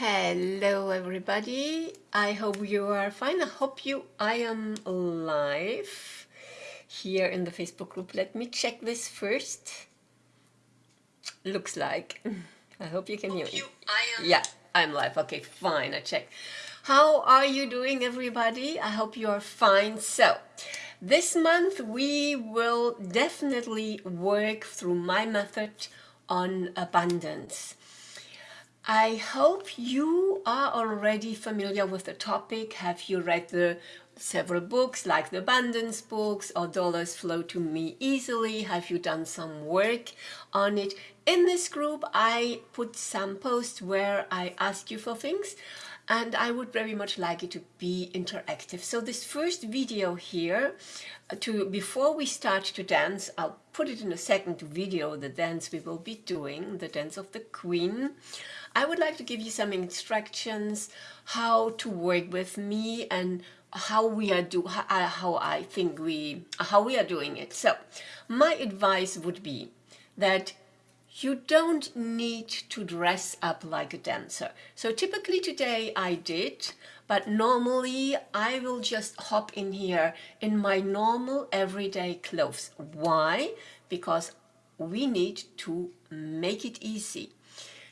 Hello everybody, I hope you are fine. I hope you, I am live here in the Facebook group. Let me check this first. Looks like. I hope you can hear me. Yeah, I'm live. Okay, fine, I check. How are you doing everybody? I hope you are fine. So, this month we will definitely work through my method on abundance. I hope you are already familiar with the topic. Have you read the several books like the abundance books or dollars flow to me easily? Have you done some work on it? In this group, I put some posts where I ask you for things and I would very much like it to be interactive. So this first video here, uh, to before we start to dance, I'll put it in a second video, the dance we will be doing, the dance of the Queen. I would like to give you some instructions how to work with me and how we are do uh, how I think we how we are doing it. So my advice would be that you don't need to dress up like a dancer. So typically today I did, but normally I will just hop in here in my normal everyday clothes. Why? Because we need to make it easy.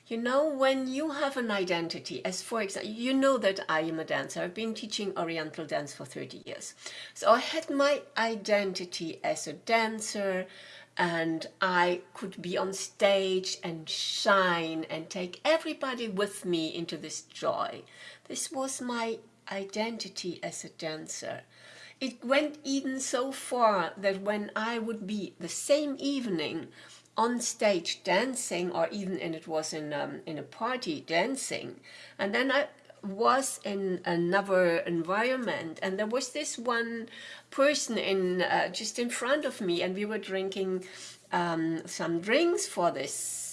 You know, when you have an identity, as for example, you know that I am a dancer. I've been teaching Oriental dance for 30 years. So I had my identity as a dancer and I could be on stage and shine and take everybody with me into this joy. This was my identity as a dancer. It went even so far that when I would be the same evening on stage dancing or even and it was in um, in a party dancing and then I was in another environment and there was this one person in uh, just in front of me and we were drinking um, some drinks for this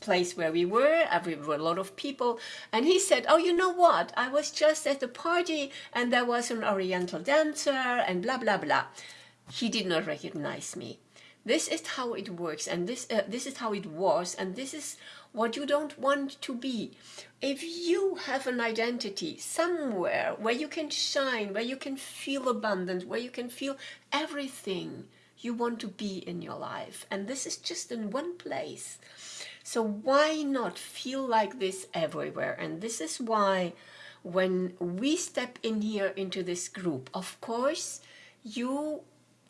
place where we were, we were a lot of people, and he said, oh, you know what, I was just at the party and there was an oriental dancer and blah, blah, blah. He did not recognize me. This is how it works and this, uh, this is how it was and this is what you don't want to be. If you have an identity somewhere where you can shine, where you can feel abundant, where you can feel everything you want to be in your life and this is just in one place. So why not feel like this everywhere? And this is why when we step in here into this group, of course, you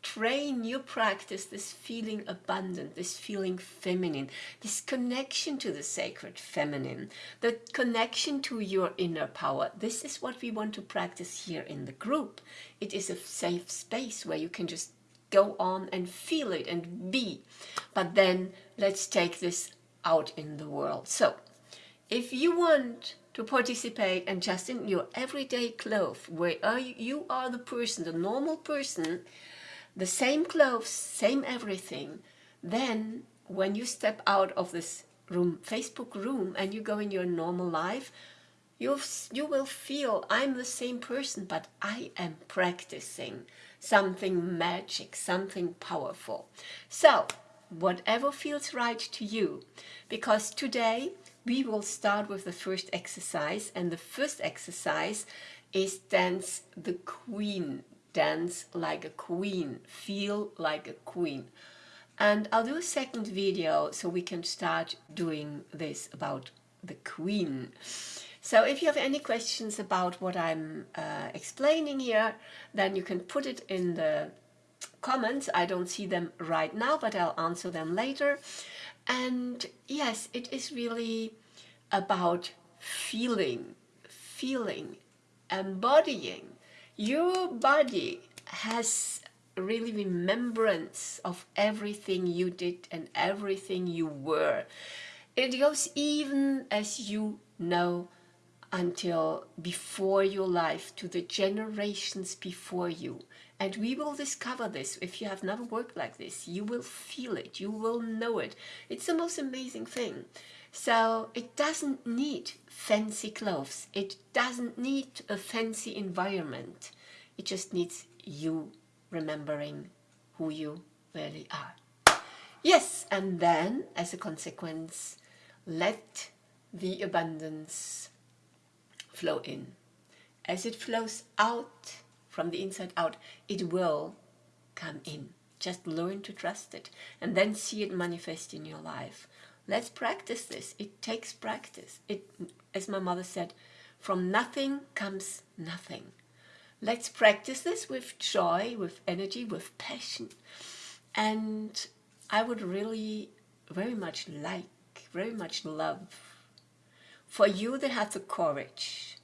train, you practice this feeling abundant, this feeling feminine, this connection to the sacred feminine, the connection to your inner power. This is what we want to practice here in the group. It is a safe space where you can just go on and feel it and be. But then let's take this out in the world. So if you want to participate and just in your everyday clothes, where you are the person, the normal person, the same clothes, same everything, then when you step out of this room, Facebook room, and you go in your normal life, you you will feel I'm the same person, but I am practicing something magic, something powerful. So, whatever feels right to you, because today we will start with the first exercise, and the first exercise is dance the queen dance like a queen, feel like a queen. And I'll do a second video so we can start doing this about the queen. So if you have any questions about what I'm uh, explaining here, then you can put it in the comments. I don't see them right now, but I'll answer them later. And yes, it is really about feeling, feeling, embodying your body has really remembrance of everything you did and everything you were. It goes even as you know until before your life to the generations before you. And we will discover this. If you have never worked like this, you will feel it, you will know it. It's the most amazing thing. So it doesn't need fancy clothes. It doesn't need a fancy environment. It just needs you remembering who you really are. Yes, and then as a consequence, let the abundance flow in. As it flows out from the inside out, it will come in. Just learn to trust it and then see it manifest in your life. Let's practice this. It takes practice. It, as my mother said, from nothing comes nothing. Let's practice this with joy, with energy, with passion. And I would really very much like, very much love for you that have the courage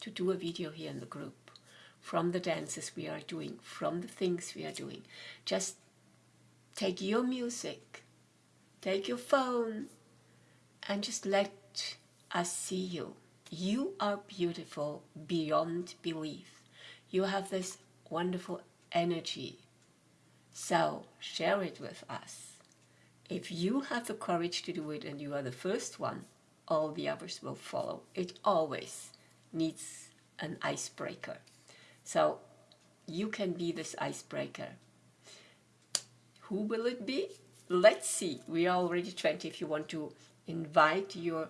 to do a video here in the group from the dances we are doing, from the things we are doing. Just take your music, take your phone, and just let us see you. You are beautiful beyond belief. You have this wonderful energy. So share it with us. If you have the courage to do it and you are the first one, all the others will follow. It always needs an icebreaker. So you can be this icebreaker. Who will it be? Let's see. We are already 20 if you want to invite your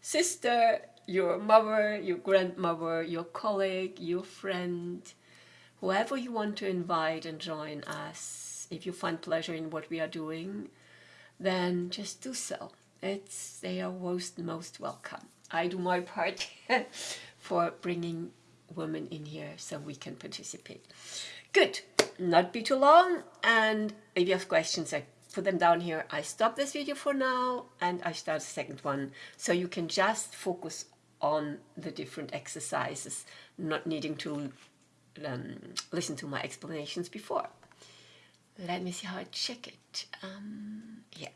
sister, your mother, your grandmother, your colleague, your friend, whoever you want to invite and join us. If you find pleasure in what we are doing, then just do so. It's, they are most, most welcome. I do my part for bringing women in here so we can participate. Good, not be too long. And if you have questions, I put them down here. I stop this video for now and I start the second one. So you can just focus on the different exercises, not needing to um, listen to my explanations before. Let me see how I check it. Um, yeah.